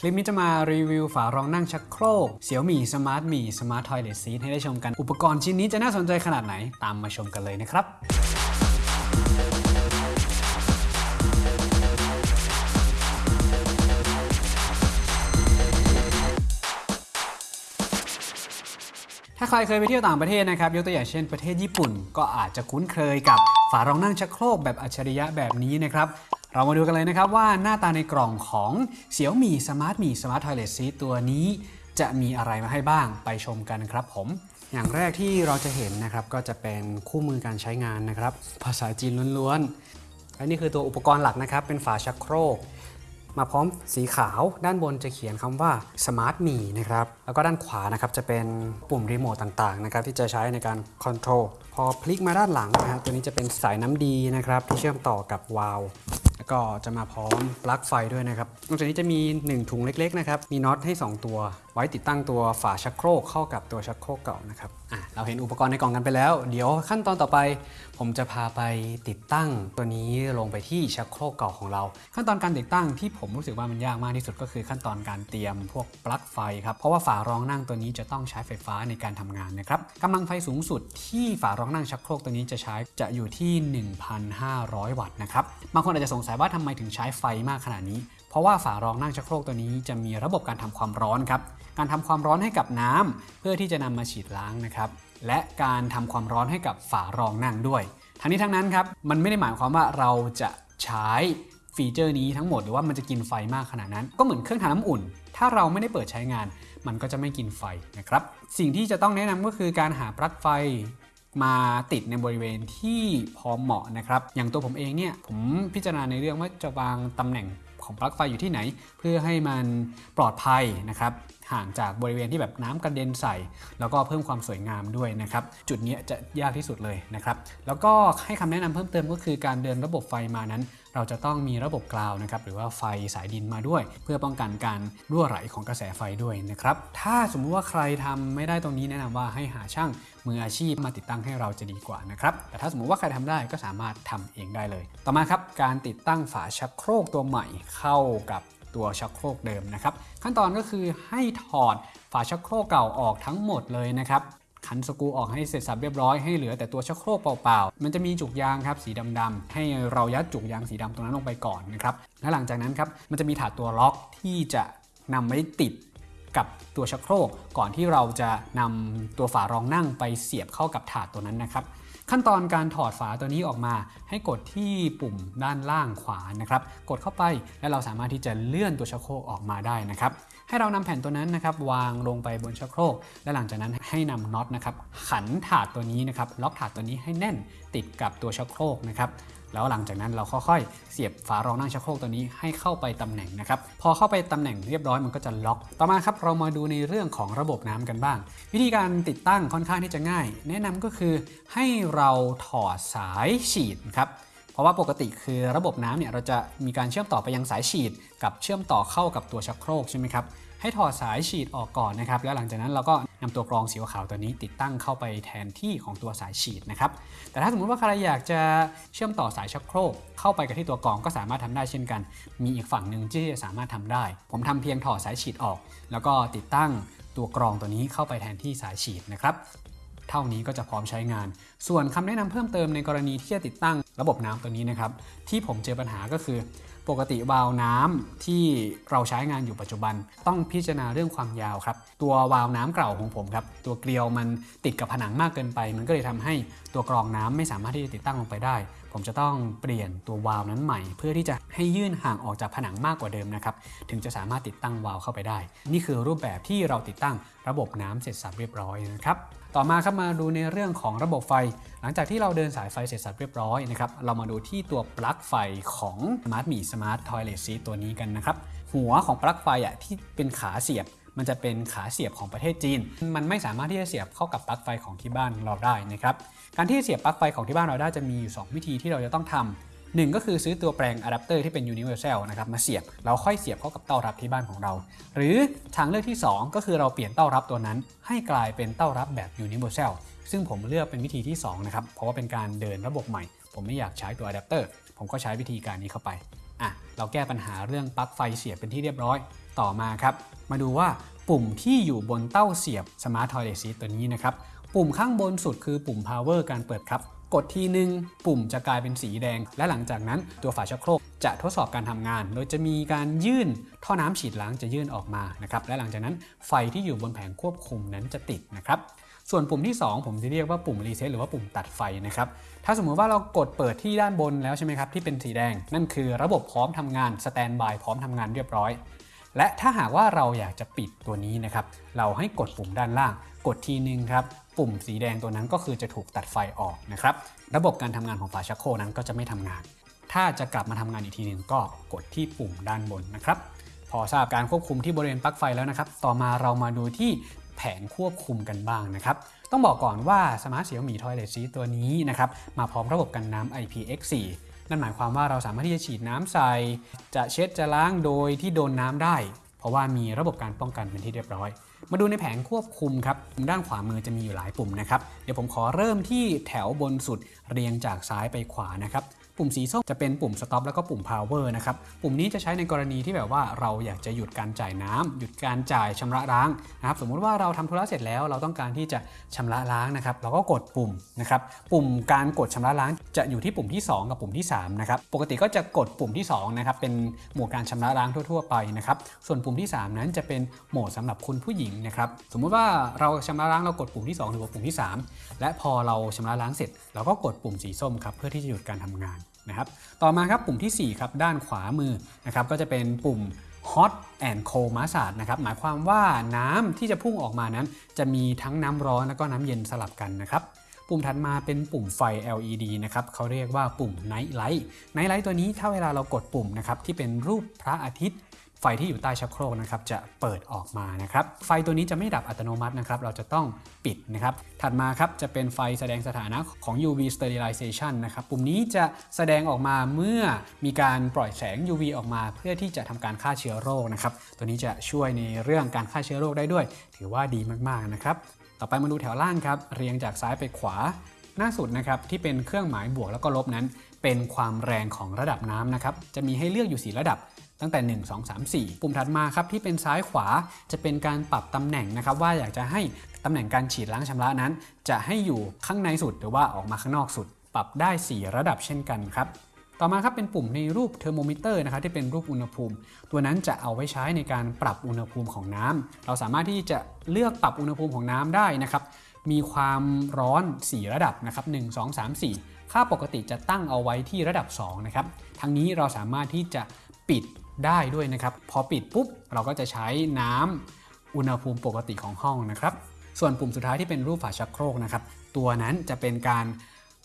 คลิปนี้จะมารีวิวฝารองนั่งชักโครก Xiaomi Smart Mi Smart Toilet Seat ให้ได้ชมกัน อุปกรณ์ชิ้นนี้จะน่าสนใจขนาดไหน ตามมาชมกันเลยนะครับถ้าใครเคยไปเที่ยวต่างประเทศนะครับยกตัวอย่างเช่นประเทศญี่ปุ่น ก็อาจจะคุ้นเคยกับฝารองนั่งชักโครกแบบอัจฉริยะแบบนี้นะครับ เรามาดูกันเลยนะครับว่าหน้าตาในกล่องของ Xiaomi Smart Mi Smart Toilet Seat ตัวนี้ จะมีอะไรมาให้บ้างไปชมกันครับผมอย่างแรกที่เราจะเห็นนะครับก็จะเป็นคู่มือการใช้งานนะครับ ภาษาจีนล้วนๆและนี่คือตัวอุปกรณ์หลักนะครับ เป็นฝาชักโครก มาพร้อมสีขาวด้านบนจะเขียนคำว่า Smart Me นะครับแล้วก็ด้านขวานะครับจะเป็นปุ่มรีโมทต่างๆนะครับที่จะใช้ในการคอนโทรลพอพลิกมาด้านหลังนะครับตัวนี้จะเป็นสายน้ำดีนะครับที่เชื่อมต่อกับวาล์ว ก็จะมาพร้อมปลั๊กไฟด้วยนะครับนอกจากนี้จะมี 1 ถุงเล็กๆนะครับ มีน็อตให้ 2 ตัว ไว้ติดตั้งตัวฝาชักโครกเข้ากับตัวชักโครกเก่านะครับอะเราเห็นอุปกรณ์ในกล่องกันไปแล้ว เดี๋ยวขั้นตอนต่อไป ผมจะพาไปติดตั้งตัวนี้ลงไปที่ชักโครกเก่าของเรา ขั้นตอนการติดตั้งที่ผมรู้สึกว่ามันยากมากที่สุดก็คือขั้นตอนการเตรียมพวกปลั๊กไฟครับเพราะว่าฝารองนั่งตัวนี้จะต้องใช้ไฟฟ้าในการทำงานนะครับกำลังไฟสูงสุดที่ฝารองนั่งชักโครกตัวนี้จะใช้จะอยู่ที่ 1,500 วัตต์นะครับบางคนอาจจะสงสัยว่าทำไมถึงใช้ไฟมากขนาดนี้ ราะว่าฝารองนั่งชักโครกตัวนี้จะมีระบบการทำความร้อนครับ การทำความร้อนให้กับน้ำเพื่อที่จะนำมาฉีดล้างนะครับ และการทำความร้อนให้กับฝารองนั่งด้วย ทั้งนี้ทั้งนั้นครับ มันไม่ได้หมายความว่าเราจะใช้ฟีเจอร์นี้ทั้งหมดหรือว่ามันจะกินไฟมากขนาดนั้น ก็เหมือนเครื่องทำน้ำอุ่น ถ้าเราไม่ได้เปิดใช้งาน มันก็จะไม่กินไฟนะครับ สิ่งที่จะต้องแนะนำก็คือการหาปลั๊กไฟมาติดในบริเวณที่พอเหมาะนะครับ อย่างตัวผมเองเนี่ย ผมพิจารณาในเรื่องว่าจะวางตำแหน่ง ของปลั๊กไฟอยู่ที่ไหน เพื่อให้มันปลอดภัยนะครับห่างจากบริเวณที่แบบน้ำกระเด็นใส่ แล้วก็เพิ่มความสวยงามด้วยนะครับ จุดนี้จะยากที่สุดเลยนะครับ แล้วก็ให้คำแนะนำเพิ่มเติมก็คือการเดินระบบไฟมานั้น เราจะต้องมีระบบกราวนะครับหรือว่าไฟสายดินมาด้วย เพื่อป้องกันการรั่วไหลของกระแสไฟด้วยนะครับถ้าสมมุติว่าใครทำไม่ได้ตรงนี้แนะนำว่าให้หาช่างมืออาชีพมาติดตั้งให้เราจะดีกว่านะครับแต่ถ้าสมมุติว่าใครทำได้ก็สามารถทำเองได้เลย ต่อมาครับการติดตั้งฝาชักโครกตัวใหม่เข้ากับตัวชักโครกเดิมนะครับขั้นตอนก็คือให้ถอดฝาชักโครกเก่าออกทั้งหมดเลยนะครับ ขันสกูออกให้เสร็จสับเรียบร้อยให้เหลือแต่ตัวชักโครกเปล่าๆ มันจะมีจุกยางครับสีดำๆให้เรายัดจุกยางสีดำตรงนั้นลงไปก่อนนะครับและหลังจากนั้นครับมันจะมีถาดตัวล็อกที่จะนำไว้ติดกับตัวชักโครกก่อนที่เราจะนำตัวฝารองนั่งไปเสียบเข้ากับถาดตัวนั้นนะครับ ขั้นตอนการถอดฝาตัวนี้ออกมา ให้กดที่ปุ่มด้านล่างขวานะครับ กดเข้าไปและเราสามารถที่จะเลื่อนตัวชักโครกออกมาได้นะครับ ให้เรานำแผ่นตัวนั้นนะครับวางลงไปบนชักโครก และหลังจากนั้นให้นำน็อตนะครับขันถาดตัวนี้นะครับล็อกถาดตัวนี้ให้แน่นติดกับตัวชักโครกนะครับ แล้วหลังจากนั้นเราค่อยๆ เสียบฝารองนั่งชักโครกตัวนี้ให้เข้าไปตำแหน่งนะครับพอเข้าไปตำแหน่งเรียบร้อยมันก็จะล็อก ต่อมาครับเรามาดูในเรื่องของระบบน้ำกันบ้าง วิธีการติดตั้งค่อนข้างที่จะง่าย แนะนำก็คือให้เราถอดสายฉีดครับเพราะว่าปกติคือระบบน้ำเนี่ยเราจะมีการเชื่อมต่อไปยังสายฉีด กับเชื่อมต่อเข้ากับตัวชักโครกใช่ไหมครับให้ถอดสายฉีดออกก่อนนะครับแล้วหลังจากนั้นเราก็ นำตัวกรองสีขาวตัวนี้ติดตั้งเข้าไปแทนที่ของตัวสายฉีดนะครับ แต่ถ้าสมมติว่าใครอยากจะเชื่อมต่อสายชักโครกเข้าไปกับที่ตัวกรองก็สามารถทำได้เช่นกัน มีอีกฝั่งหนึ่งที่จะสามารถทำได้ ผมทำเพียงถอดสายฉีดออก แล้วก็ติดตั้งตัวกรองตัวนี้เข้าไปแทนที่สายฉีดนะครับเท่านี้ก็จะพร้อมใช้งาน ส่วนคำแนะนำเพิ่มเติมในกรณีที่จะติดตั้งระบบน้ำตัวนี้นะครับ ที่ผมเจอปัญหาก็คือ ปกติวาล์วน้ำที่เราใช้งานอยู่ปัจจุบัน ต้องพิจารณาเรื่องความยาวครับ ตัววาล์วน้ำเก่าของผมครับ ตัวเกลียวมันติดกับผนังมากเกินไป มันก็เลยทำให้ตัวกรองน้ำไม่สามารถที่จะติดตั้งลงไปได้ ผมจะต้องเปลี่ยนตัววาล์วนั้นใหม่ เพื่อที่จะให้ยื่นห่างออกจากผนังมากกว่าเดิมนะครับ ถึงจะสามารถติดตั้งวาล์วเข้าไปได้ นี่คือรูปแบบที่เราติดตั้งระบบน้ำเสร็จสับเรียบร้อยนะครับ ต่อมาครับมาดูในเรื่องของระบบไฟ หลังจากที่เราเดินสายไฟเสร็จสับเรียบร้อยนะครับเรามาดูที่ตัวปลั๊กไฟของ Smartmi Smart Toilet Seat ตัวนี้กันนะครับหัวของปลั๊กไฟอะที่เป็นขาเสียบมันจะเป็นขาเสียบของประเทศจีน มันไม่สามารถที่จะเสียบเข้ากับปลั๊กไฟของที่บ้านเราได้นะครับ การที่เสียบปลั๊กไฟของที่บ้านเราได้จะมีอยู่ 2 วิธีที่เราจะต้องทำ หนึ่งก็คือซื้อตัวแปลงอะแดปเตอร์ที่เป็น universal นะครับมาเสียบเราค่อยเสียบเข้ากับเต้ารับที่บ้านของเรา หรือทางเลือกที่ 2 ก็คือเราเปลี่ยนเต้ารับตัวนั้น ให้กลายเป็นเต้ารับแบบ universal ซึ่งผมเลือกเป็นวิธีที่2นะครับเพราะว่าเป็นการเดินระบบใหม่ ผมไม่อยากใช้ตัวอะแดปเตอร์ผมก็ใช้วิธีการนี้เข้าไปอะเราแก้ปัญหาเรื่องปลั๊กไฟเสียบเป็นที่เรียบร้อยต่อมาครับ มาดูว่าปุ่มที่อยู่บนเต้าเสียบ Smart Toilet Seat ตัวนี้นะครับ ปุ่มข้างบนสุดคือปุ่ม power การเปิดครับ กดทีนึงปุ่มจะกลายเป็นสีแดง และหลังจากนั้นตัวฝาชักโครกจะทดสอบการทำงาน โดยจะมีการยื่นท่อน้ำฉีดล้างจะยื่นออกมานะครับและหลังจากนั้นไฟที่อยู่บนแผงควบคุมนั้นจะติดนะครับส่วนปุ่มที่ 2 ผมจะเรียกว่าปุ่มรีเซ็ตหรือว่าปุ่มตัดไฟนะครับถ้าสมมุติว่าเรากดเปิดที่ด้านบนแล้วใช่ไหมครับที่เป็นสีแดง นั่นคือระบบพร้อมทำงาน standby พร้อมทำงานเรียบร้อย และถ้าหากว่าเราอยากจะปิดตัวนี้นะครับ เราให้กดปุ่มด้านล่าง กดทีนึงครับ ปุ่มสีแดงตัวนั้นก็คือจะถูกตัดไฟออกนะครับ ระบบการทำงานของฝาชักโครกนั้นก็จะไม่ทำงาน ถ้าจะกลับมาทำงานอีกทีนึงก็กดที่ปุ่มด้านบนนะครับ พอทราบการควบคุมที่บริเวณปลั๊กไฟแล้วนะครับ ต่อมาเรามาดูที่แผงควบคุมกันบ้างนะครับ ต้องบอกก่อนว่า Smart Xiaomi Toilet Seat ตัวนี้นะครับ มาพร้อมระบบกันน้ำ IPX4 นั่นหมายความว่าเราสามารถที่จะฉีดน้ำใส่ จะเช็ดจะล้างโดยที่โดนน้ำได้ เพราะว่ามีระบบการป้องกันเป็นที่เรียบร้อย มาดูในแผงควบคุมครับด้านขวามือจะมีอยู่หลายปุ่มนะครับ เดี๋ยวผมขอเริ่มที่แถวบนสุดเรียงจากซ้ายไปขวานะครับ ปุ่มสีส้มจะเป็นปุ่ม stop แล้วก็ปุ่ม power นะครับ ปุ่มนี้จะใช้ในกรณีที่แบบว่าเราอยากจะหยุดการจ่ายน้ำหยุดการจ่ายชำระล้างนะครับ สมมุติว่าเราทำธุระเสร็จแล้วเราต้องการที่จะชำระล้างนะครับ เราก็กดปุ่มนะครับ ปุ่มการกดชำระล้างจะอยู่ที่ปุ่มที่ 2 กับปุ่มที่3นะครับ ปกติก็จะกดปุ่มที่2นะครับ เป็นโหมดการชำระล้างทั่ว ๆ ไปนะครับ ส่วนปุ่มที่ 3 นั้นจะเป็นโหมดสำหรับคุณผู้หญิงนะครับ สมมุติว่าเราชำระล้างเรากดปุ่มที่ 2 หรือว่าปุ่มที่ 3 และพอเราชำระล้างเสร็จ เราก็กดปุ่มสีส้มครับเพื่อที่จะหยุดการทำงาน นะครับต่อมาครับปุ่มที่ 4 ครับ ด้านขวามือนะครับก็จะเป็นปุ่ม hot and cold massage นะครับหมายความว่าน้ำที่จะพุ่งออกมานั้น จะมีทั้งน้ำร้อนแล้วก็น้ำเย็นสลับกันนะครับปุ่มถัดมาเป็นปุ่มไฟ LED นะครับเขาเรียกว่าปุ่ม night light night light ตัวนี้ถ้าเวลาเรากดปุ่มนะครับที่เป็นรูปพระอาทิตย์ ไฟที่อยู่ใต้ชักโครกนะครับจะเปิดออกมานะครับ ไฟตัวนี้จะไม่ดับอัตโนมัตินะครับ เราจะต้องปิดนะครับ ถัดมาครับจะเป็นไฟแสดงสถานะของ UV sterilization นะครับ ปุ่มนี้จะแสดงออกมาเมื่อมีการปล่อยแสง UV ออกมา เพื่อที่จะทำการฆ่าเชื้อโรคนะครับ ตัวนี้จะช่วยในเรื่องการฆ่าเชื้อโรคได้ด้วย ถือว่าดีมากๆนะครับ ต่อไปมาดูแถวล่างครับ เรียงจากซ้ายไปขวาหน้าสุดนะครับที่เป็นเครื่องหมายบวกแล้วก็ลบนั้น เป็นความแรงของระดับน้ำนะครับจะมีให้เลือกอยู่ 4 ระดับ ตั้งแต่ 1 2 3 4 ปุ่มถัดมาครับที่เป็นซ้ายขวาจะเป็นการปรับตำแหน่งนะครับว่าอยากจะให้ตำแหน่งการฉีดล้างชำระนั้น จะให้อยู่ข้างในสุดหรือว่าออกมาข้างนอกสุด ปรับได้ 4 ระดับเช่นกันครับต่อมาครับเป็นปุ่มในรูปเทอร์โมมิเตอร์นะครับที่เป็นรูปอุณหภูมิ ตัวนั้นจะเอาไว้ใช้ในการปรับอุณหภูมิของน้ำเราสามารถที่จะเลือกปรับอุณหภูมิของน้ำได้นะครับมีความร้อน 4 ระดับนะครับ1 2 3 4 ค่าปกติจะตั้งเอาไว้ที่ระดับ2นะครับทั้งนี้เราสามารถที่จะปิด ได้ด้วยนะครับ พอปิดปุ๊บเราก็จะใช้น้ำอุณหภูมิปกติของห้องนะครับ ส่วนปุ่มสุดท้ายที่เป็นรูปฝาชักโครกนะครับ ตัวนั้นจะเป็นการ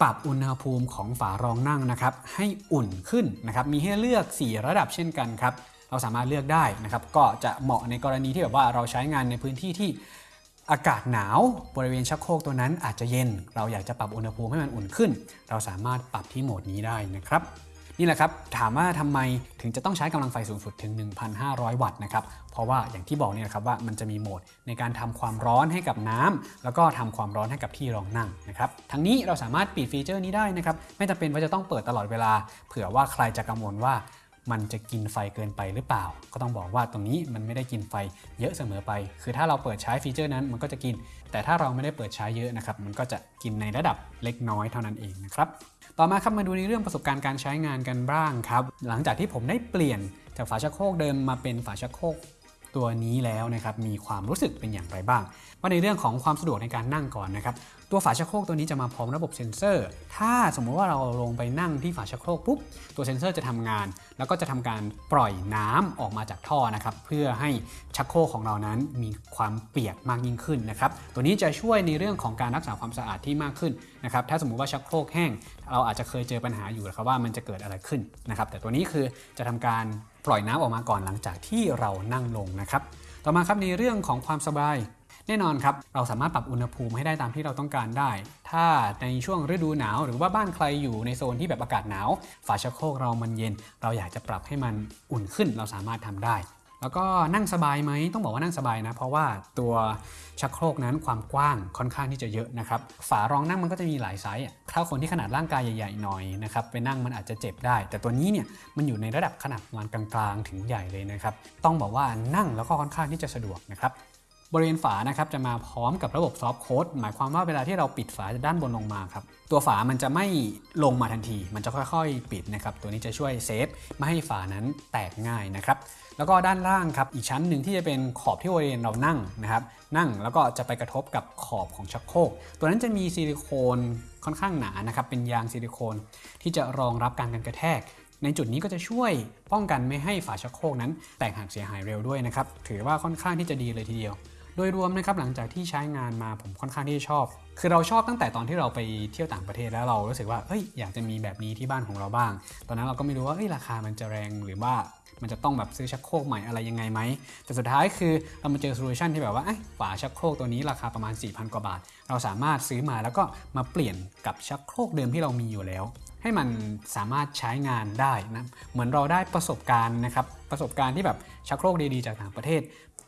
ปรับอุณหภูมิของฝารองนั่งนะครับ ให้อุ่นขึ้นนะครับ มีให้เลือก 4 ระดับเช่นกันครับ เราสามารถเลือกได้นะครับ ก็จะเหมาะในกรณีที่แบบว่าเราใช้งานในพื้นที่ที่อากาศหนาวบริเวณชักโครกตัวนั้นอาจจะเย็น เราอยากจะปรับอุณหภูมิให้มันอุ่นขึ้น เราสามารถปรับที่โหมดนี้ได้นะครับ นี่แหละครับถามว่าทำไมถึงจะต้องใช้กำลังไฟสูงสุดถึง 1,500 วัตต์นะครับเพราะว่าอย่างที่บอกเนี่ยครับว่ามันจะมีโหมดในการทำความร้อนให้กับน้ำแล้วก็ทำความร้อนให้กับที่รองนั่งนะครับทั้งนี้เราสามารถปิดฟีเจอร์นี้ได้นะครับไม่จำเป็นว่าจะต้องเปิดตลอดเวลา เผื่อว่าใครจะกังวลว่ามันจะกินไฟเกินไปหรือเปล่า ก็ต้องบอกว่าตรงนี้มันไม่ได้กินไฟเยอะเสมอไป คือถ้าเราเปิดใช้ฟีเจอร์นั้นมันก็จะกิน แต่ถ้าเราไม่ได้เปิดใช้เยอะนะครับ มันก็จะกินในระดับเล็กน้อยเท่านั้นเองนะครับ ต่อมาครับมาดูในเรื่องประสบการณ์การใช้งานกันบ้างครับ หลังจากที่ผมได้เปลี่ยนจากฝาชักโครกเดิมมาเป็นฝาชักโครกตัวนี้แล้วนะครับมีความรู้สึกเป็นอย่างไรบ้างว่าในเรื่องของความสะดวกในการนั่งก่อนนะครับตัวฝาชักโครกตัวนี้จะมาพร้อมระบบเซ็นเซอร์ ถ้าสมมุติว่าเราลงไปนั่งที่ฝาชักโครกปุ๊บ ตัวเซ็นเซอร์จะทำงาน แล้วก็จะทำการปล่อยน้ำออกมาจากท่อนะครับ เพื่อให้ชักโครกของเรานั้นมีความเปียกมากยิ่งขึ้นนะครับ ตัวนี้จะช่วยในเรื่องของการรักษาความสะอาดที่มากขึ้นนะครับ ถ้าสมมุติว่าชักโครกแห้ง เราอาจจะเคยเจอปัญหาอยู่นะครับว่ามันจะเกิดอะไรขึ้นนะครับ แต่ตัวนี้คือจะทำการปล่อยน้ำออกมาก่อนหลังจากที่เรานั่งลงนะครับ ต่อมาครับในเรื่องของความสบาย แน่นอนครับ เราสามารถปรับอุณหภูมิให้ได้ตามที่เราต้องการได้ ถ้าในช่วงฤดูหนาวหรือว่าบ้านใครอยู่ในโซนที่แบบอากาศหนาว ฝาชักโครกเรามันเย็น เราอยากจะปรับให้มันอุ่นขึ้น เราสามารถทำได้ แล้วก็นั่งสบายไหมต้องบอกว่านั่งสบายนะ เพราะว่าตัวชักโครกนั้นความกว้างค่อนข้างที่จะเยอะนะครับ ฝารองนั่งมันก็จะมีหลายไซส์ถ้าคนที่ขนาดร่างกายใหญ่ๆหน่อยนะครับไปนั่งมันอาจจะเจ็บได้ แต่ตัวนี้เนี่ยมันอยู่ในระดับขนาดประมาณกลางๆ ถึงใหญ่เลยนะครับ ต้องบอกว่านั่งแล้วก็ค่อนข้างที่จะสะดวกนะครับ บริเวณฝานะครับจะมาพร้อมกับระบบซอฟต์โค้ดหมายความว่าเวลาที่เราปิดฝาจากด้านบนลงมาครับตัวฝามันจะไม่ลงมาทันที มันจะค่อยๆ ปิดนะครับตัวนี้จะช่วยเซฟไม่ให้ฝานั้นแตกง่ายนะครับแล้วก็ด้านล่างครับอีกชั้นหนึ่งที่จะเป็นขอบที่บริเวณเรานั่งนะครับนั่งแล้วก็จะไปกระทบกับขอบของชักโครกตัวนั้นจะมีซิลิโคนค่อนข้างหนานะครับเป็นยางซิลิโคน ที่จะรองรับการกันกระแทกในจุดนี้ก็จะช่วยป้องกันไม่ให้ฝาชักโครกนั้น แตกหักเสียหายเร็วด้วยนะครับ ถือว่าค่อนข้างที่จะดีเลยทีเดียว โดยรวมนะครับหลังจากที่ใช้งานมาผมค่อนข้างที่จะชอบ คือเราชอบตั้งแต่ตอนที่เราไปเที่ยวต่างประเทศแล้วเรารู้สึกว่าเอ้ยอยากจะมีแบบนี้ที่บ้านของเราบ้าง ตอนนั้นเราก็ไม่รู้ว่าเอ้ยราคามันจะแรงหรือว่ามันจะต้องแบบซื้อชักโครกใหม่อะไรยังไงไหม แต่สุดท้ายคือเรามาเจอโซลูชันที่แบบว่าเอ้ฝาชักโครกตัวนี้ราคาประมาณ 4,000 กว่าบาท เราสามารถซื้อมาแล้วก็มาเปลี่ยนกับชักโครกเดิมที่เรามีอยู่แล้ว ให้มันสามารถใช้งานได้นะ เหมือนเราได้ประสบการณ์นะครับ ประสบการณ์ที่แบบชักโครกดีๆจากต่างประเทศ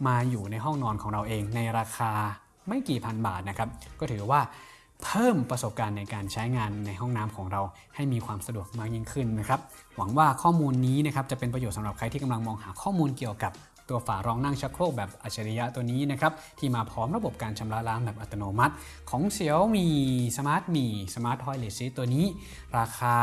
มาอยู่ในห้องนอนของเราเองในราคาไม่กี่พันบาทนะครับก็ถือว่าเพิ่มประสบการณ์ในการใช้งานในห้องน้ำของเราให้มีความสะดวกมากยิ่งขึ้นนะครับ หวังว่าข้อมูลนี้นะครับจะเป็นประโยชน์สำหรับใครที่กำลังมองหาข้อมูลเกี่ยวกับ ตัวฝารองนั่งชักโครกแบบอัจฉริยะตัวนี้นะครับที่มาพร้อมระบบการชำระล้างแบบอัตโนมัติ ของ Xiaomi Smart Mi Smart Toilet Seat ตัวนี้ ราคา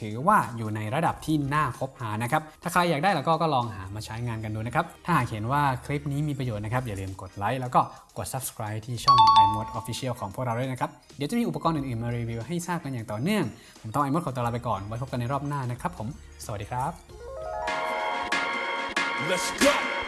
ถือว่าอยู่ในระดับที่น่าคบหานะครับ ถ้าใครอยากได้แล้วก็ก็ลองหามาใช้งานกันดูนะครับ ถ้าหากเห็นว่าคลิปนี้มีประโยชน์นะครับ อย่าลืมกดไลค์แล้วก็กด subscribe ที่ช่อง iMod Official ของพวกเราด้วยนะครับ เดี๋ยวจะมีอุปกรณ์อื่นๆ มารีวิวให้ทราบกันอย่างต่อเนื่อง ผมต้อง iMod ขอตัวลาไปก่อน ไว้พบกันในรอบหน้านะครับผม สวัสดีครับ Let's go.